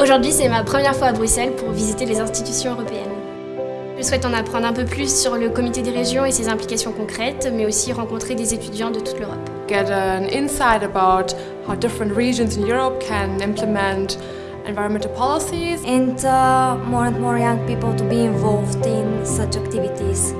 Aujourd'hui, c'est ma première fois à Bruxelles pour visiter les institutions européennes. Je souhaite en apprendre un peu plus sur le comité des régions et ses implications concrètes, mais aussi rencontrer des étudiants de toute l'Europe. Get an insight about how different regions in Europe can implement environmental policies. And uh, more and more young people to be involved in such activities.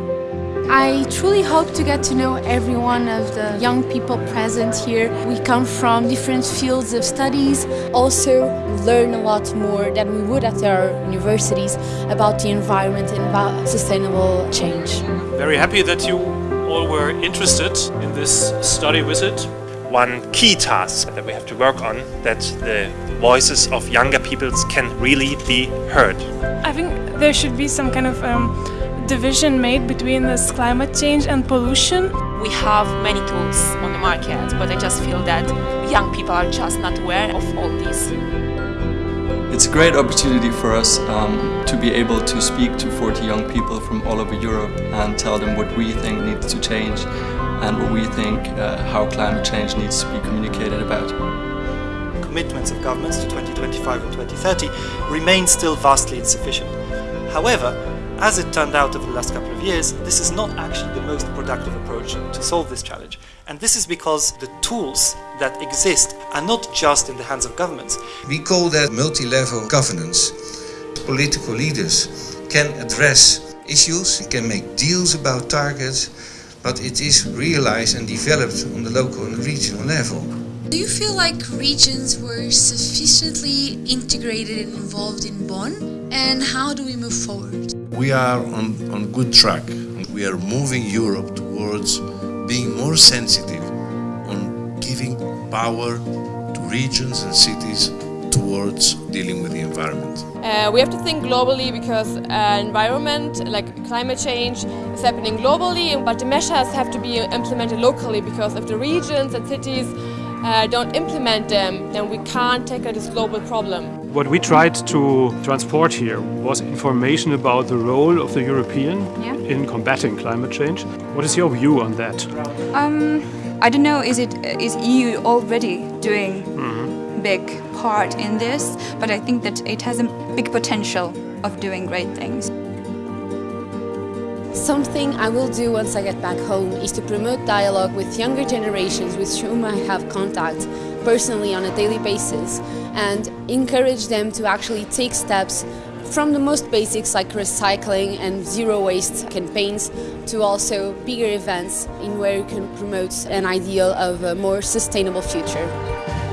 I truly hope to get to know every one of the young people present here. We come from different fields of studies. Also learn a lot more than we would at our universities about the environment and about sustainable change. Very happy that you all were interested in this study visit. One key task that we have to work on that the voices of younger peoples can really be heard. I think there should be some kind of um, division made between this climate change and pollution. We have many tools on the market, but I just feel that young people are just not aware of all these. It's a great opportunity for us um, to be able to speak to 40 young people from all over Europe and tell them what we think needs to change and what we think uh, how climate change needs to be communicated about. Commitments of governments to 2025 and 2030 remain still vastly insufficient. However, as it turned out over the last couple of years, this is not actually the most productive approach to solve this challenge. And this is because the tools that exist are not just in the hands of governments. We call that multi-level governance. Political leaders can address issues, can make deals about targets, but it is realized and developed on the local and regional level. Do you feel like regions were sufficiently integrated and involved in Bonn? And how do we move forward? We are on, on good track. We are moving Europe towards being more sensitive on giving power to regions and cities towards dealing with the environment. Uh, we have to think globally because uh, environment, like climate change, is happening globally, but the measures have to be implemented locally because if the regions and cities uh, don't implement them, then we can't tackle this global problem. What we tried to transport here was information about the role of the European yeah. in combating climate change. What is your view on that? Um, I don't know, is, it, is EU already doing mm -hmm. big part in this, but I think that it has a big potential of doing great things. Something I will do once I get back home is to promote dialogue with younger generations with whom I have contact personally on a daily basis and encourage them to actually take steps from the most basics like recycling and zero waste campaigns to also bigger events in where you can promote an ideal of a more sustainable future.